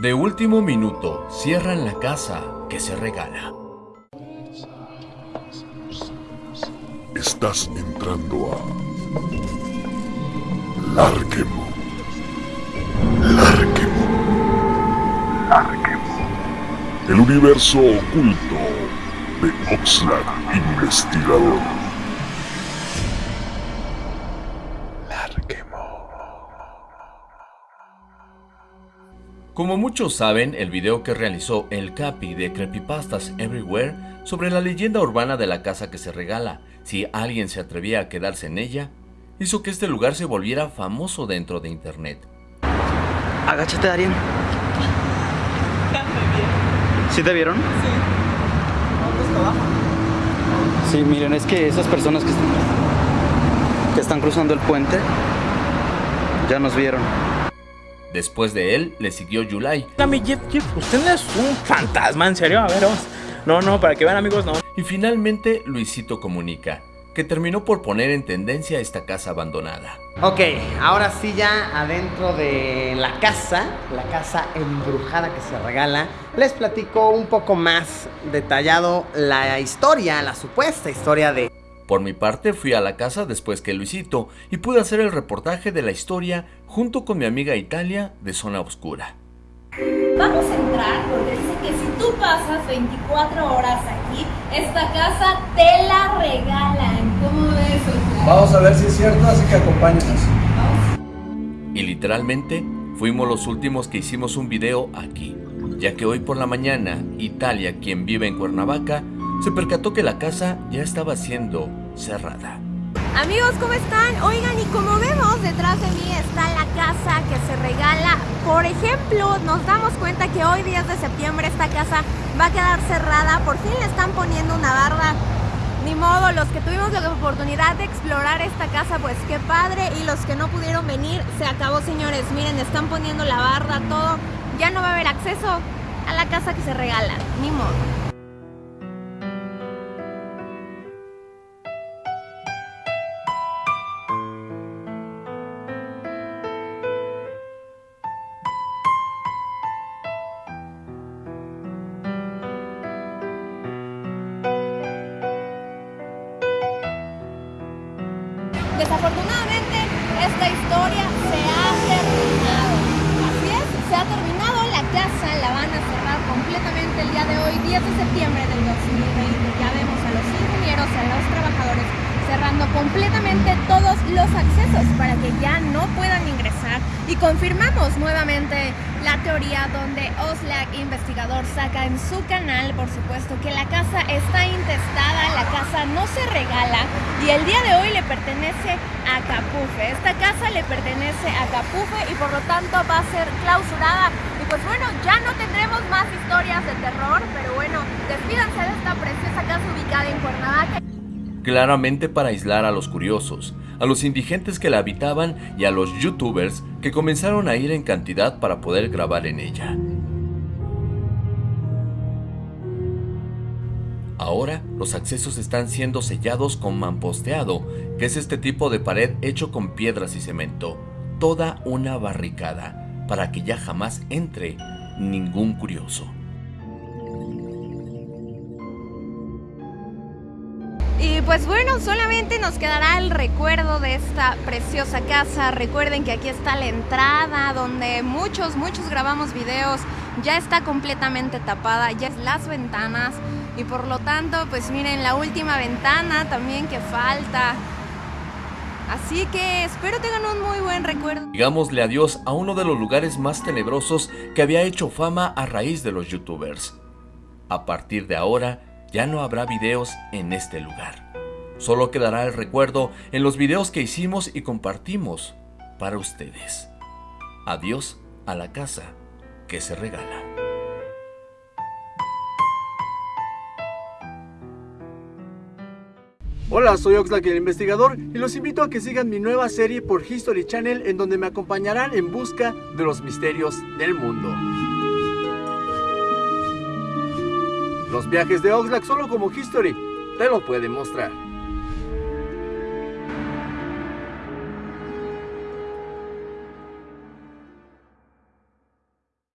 De último minuto, cierran la casa que se regala. Estás entrando a Larquemo. Larquemo. Larquemo. El universo oculto de Oxlack Investigador. Como muchos saben, el video que realizó el Capi de Creepypastas Everywhere sobre la leyenda urbana de la casa que se regala, si alguien se atrevía a quedarse en ella, hizo que este lugar se volviera famoso dentro de internet. Agáchate, Darien. ¿Sí te vieron? Sí. Sí, miren, es que esas personas que, que están cruzando el puente ya nos vieron. Después de él, le siguió Yulai. Mi Jeff, Jeff, usted no es un fantasma, en serio, a ver, vamos. No, no, para que vean amigos, no. Y finalmente, Luisito comunica que terminó por poner en tendencia esta casa abandonada. Ok, ahora sí ya adentro de la casa, la casa embrujada que se regala, les platico un poco más detallado la historia, la supuesta historia de por mi parte fui a la casa después que Luisito y pude hacer el reportaje de la historia junto con mi amiga Italia de Zona Oscura. Vamos a entrar porque dice que si tú pasas 24 horas aquí, esta casa te la regalan. ¿Cómo ves? Vamos a ver si es cierto, así que acompáñenos. Y literalmente fuimos los últimos que hicimos un video aquí, ya que hoy por la mañana Italia, quien vive en Cuernavaca, se percató que la casa ya estaba siendo cerrada. Amigos, ¿cómo están? Oigan, y como vemos, detrás de mí está la casa que se regala. Por ejemplo, nos damos cuenta que hoy, 10 de septiembre, esta casa va a quedar cerrada. Por fin le están poniendo una barda. Ni modo, los que tuvimos la oportunidad de explorar esta casa, pues qué padre. Y los que no pudieron venir, se acabó, señores. Miren, están poniendo la barda, todo. Ya no va a haber acceso a la casa que se regala. Ni modo. Desafortunadamente, esta historia se ha terminado. Así es, se ha terminado. La casa la van a cerrar completamente el día de hoy, 10 de septiembre del 2020. Ya vemos a los ingenieros, a los trabajadores cerrando completamente todos los accesos para que ya no puedan ingresar y confirmamos nuevamente la teoría donde Oslak investigador saca en su canal por supuesto que la casa está intestada, la casa no se regala y el día de hoy le pertenece a Capufe. Esta casa le pertenece a Capufe y por lo tanto va a ser clausurada y pues bueno, ya no tendremos más historias de terror, pero bueno, despídanse de esta preciosa casa ubicada en Cuernavaca claramente para aislar a los curiosos, a los indigentes que la habitaban y a los youtubers que comenzaron a ir en cantidad para poder grabar en ella. Ahora los accesos están siendo sellados con mamposteado, que es este tipo de pared hecho con piedras y cemento, toda una barricada, para que ya jamás entre ningún curioso. Y pues bueno, solamente nos quedará el recuerdo de esta preciosa casa. Recuerden que aquí está la entrada donde muchos, muchos grabamos videos. Ya está completamente tapada, ya es las ventanas. Y por lo tanto, pues miren, la última ventana también que falta. Así que espero tengan un muy buen recuerdo. Digámosle adiós a uno de los lugares más tenebrosos que había hecho fama a raíz de los youtubers. A partir de ahora, ya no habrá videos en este lugar. Solo quedará el recuerdo en los videos que hicimos y compartimos para ustedes. Adiós a la casa que se regala. Hola, soy Oxlack el investigador y los invito a que sigan mi nueva serie por History Channel en donde me acompañarán en busca de los misterios del mundo. Los viajes de Oxlack solo como History te lo pueden mostrar.